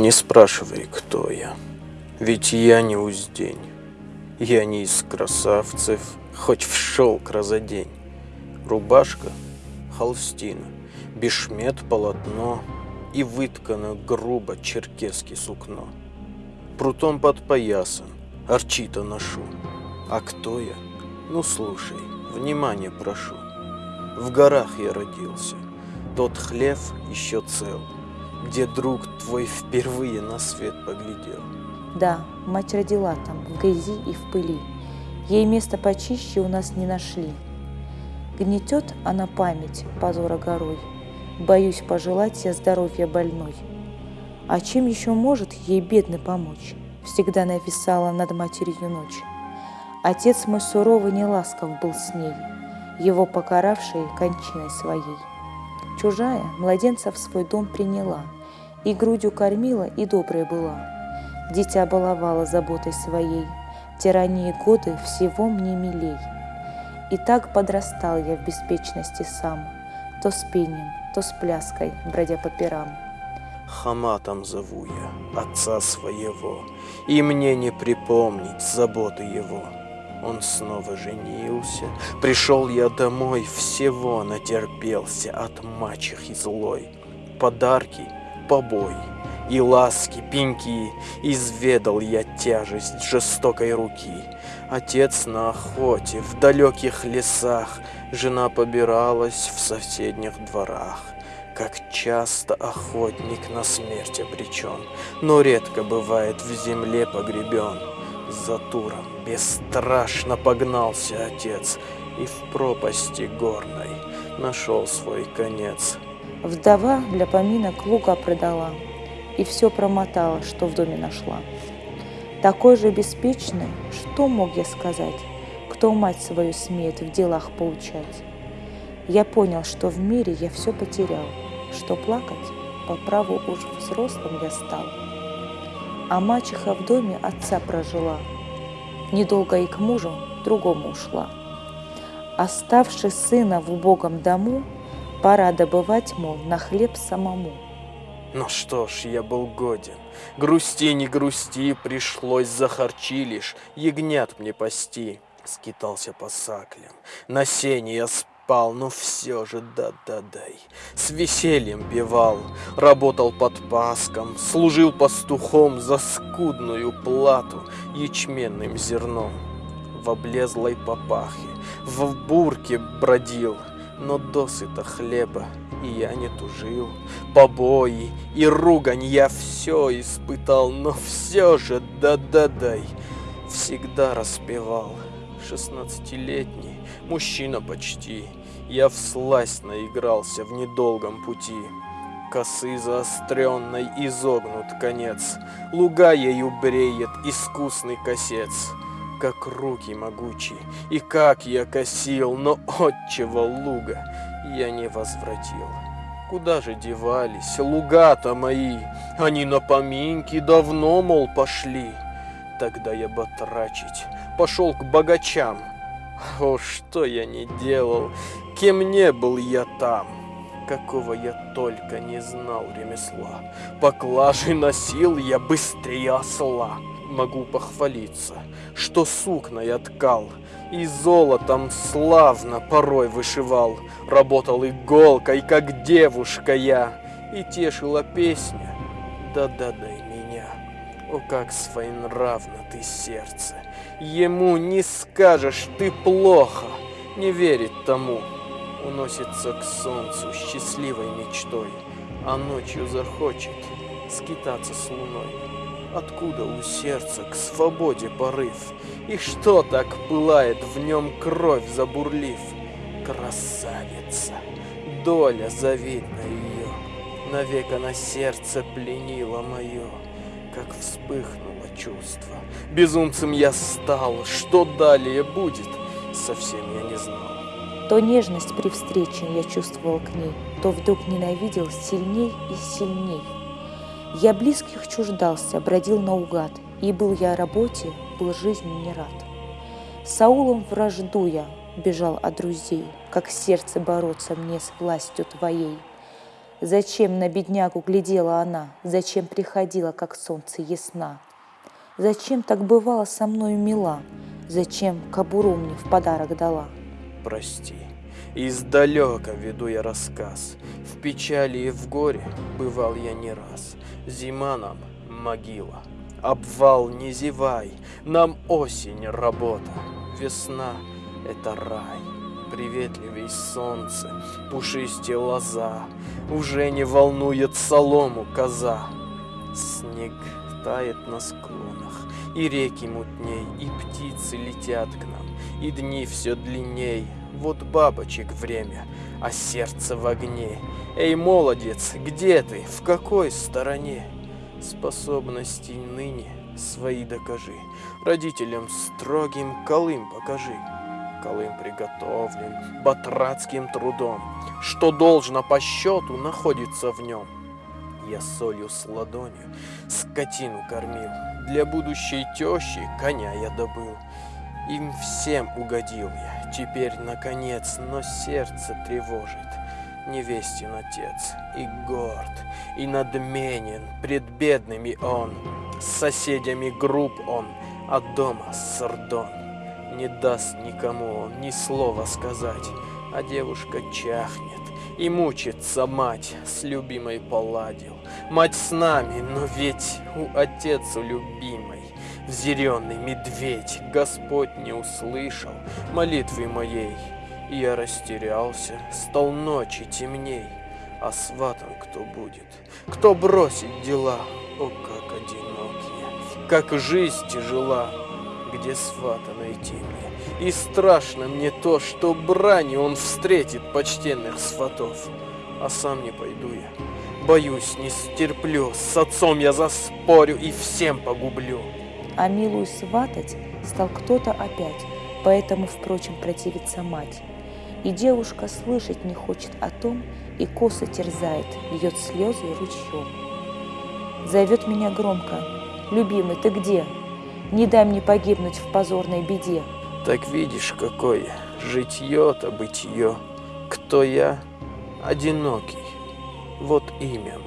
Не спрашивай, кто я, ведь я не уздень. Я не из красавцев, хоть в шелк разодень. Рубашка – холстина, бешмет – полотно И выткано грубо черкесски сукно. Прутом подпоясан, арчита ношу. А кто я? Ну слушай, внимание прошу. В горах я родился, тот хлев еще цел, Где друг твой впервые на свет поглядел. Да, мать родила там, в грязи и в пыли. Ей место почище у нас не нашли. Гнетет она память позора горой. Боюсь пожелать я здоровья больной. А чем еще может ей бедный помочь? Всегда нависала над матерью ночь. Отец мой суровый не ласков был с ней, Его покаравший кончиной своей. Чужая младенца в свой дом приняла, И грудью кормила, и добрая была. Дитя баловала заботой своей, Тирании годы всего мне милей. И так подрастал я в беспечности сам, То с пением, то с пляской, бродя по пирам. Хаматом зову я отца своего, И мне не припомнить заботы его. Он снова женился, пришел я домой, Всего натерпелся от мачехи злой. Подарки, побои и ласки, пеньки, Изведал я тяжесть жестокой руки. Отец на охоте в далеких лесах, Жена побиралась в соседних дворах. Как часто охотник на смерть обречен, Но редко бывает в земле погребен. За туром бесстрашно погнался отец И в пропасти горной нашел свой конец. Вдова для поминок лука продала И все промотала, что в доме нашла. Такой же беспечный, что мог я сказать, Кто мать свою смеет в делах поучать? Я понял, что в мире я все потерял, Что плакать по праву уж взрослым я стал. А мачеха в доме отца прожила, Недолго и к мужу другому ушла. Оставши сына в убогом дому, Пора добывать, мол, на хлеб самому. Ну что ж, я был годен. Грусти, не грусти, пришлось захарчи лишь, ягнят мне пасти. Скитался по саклям, на сене я спал, но все же да-да-дай. С весельем певал, работал под паском, служил пастухом за скудную плату ячменным зерном. В облезлой папахе, в бурке бродил, но досыта хлеба и я не тужил. Побои и ругань я все испытал, но все же да-да-дай всегда распевал. Шестнадцатилетний, мужчина почти, я всласть наигрался в недолгом пути. Косы заостренной изогнут конец, Луга ею бреет искусный косец. Как руки могучие, и как я косил, Но отчего луга я не возвратил. Куда же девались луга-то мои? Они на поминки давно, мол, пошли. Тогда я батрачить пошел к богачам. О, что я не делал, кем не был я там, какого я только не знал ремесла. Поклажи носил я быстрее осла. Могу похвалиться, что сукна я ткал, и золотом славно порой вышивал. Работал иголкой, как девушка я, и тешила песня. Да-да-дай меня, о, как своенравно ты сердце. Ему не скажешь ты плохо, не верит тому. Уносится к солнцу счастливой мечтой, а ночью захочет скитаться с луной. Откуда у сердца к свободе порыв? И что так пылает в нем кровь забурлив? Красавица, доля завидна ее, Навек она сердце пленила мое, Как вспыхнуло чувство. Безумцем я стал, что далее будет, Совсем я не знал. То нежность при встрече я чувствовал к ней, То вдруг ненавидел сильней и сильней. Я близких чуждался, бродил наугад, И был я о работе, был жизни не рад. Саулом вражду я бежал от друзей, Как сердце бороться мне с властью твоей. Зачем на беднягу глядела она? Зачем приходила, как солнце ясна? Зачем так бывало со мною мила? Зачем кобуру мне в подарок дала? Прости, издалека веду я рассказ. В печали и в горе бывал я не раз. Зима нам могила, обвал не зевай, Нам осень работа, весна — это рай. Приветливей солнце, пушистее лоза, Уже не волнует солому коза. Снег тает на склонах, и реки мутней, И птицы летят к нам, и дни все длинней. Вот бабочек время, а сердце в огне. Эй, молодец, где ты, в какой стороне? Способности ныне свои докажи, Родителям строгим колым покажи. Колым приготовлен батрацким трудом, Что должно по счету находится в нем. Я солью с ладонью скотину кормил, Для будущей тещи коня я добыл. Им всем угодил я, теперь наконец, Но сердце тревожит невестин отец, И горд, и надменен, пред бедными он, С соседями груб он, а дома сардон. Не даст никому ни слова сказать, А девушка чахнет, и мучится мать, С любимой поладил. Мать с нами, но ведь у отецу любимой Взъяренный медведь, Господь не услышал молитвы моей, и я растерялся, стал ночи темней. А сватом кто будет? Кто бросит дела? О, как одинокие! Как жизнь тяжела! Где свата найти мне? И страшно мне то, что брани он встретит почтенных сватов. А сам не пойду я. Боюсь, не стерплю. С отцом я заспорю и всем погублю. А милую сватать стал кто-то опять, поэтому, впрочем, противится мать. И девушка слышать не хочет о том, и косы терзает, льет слезы ручьем. Зовет меня громко. «Любимый, ты где? Не дай мне погибнуть в позорной беде». Так видишь, какое житье-то бытие. Кто я? Одинокий. Вот имя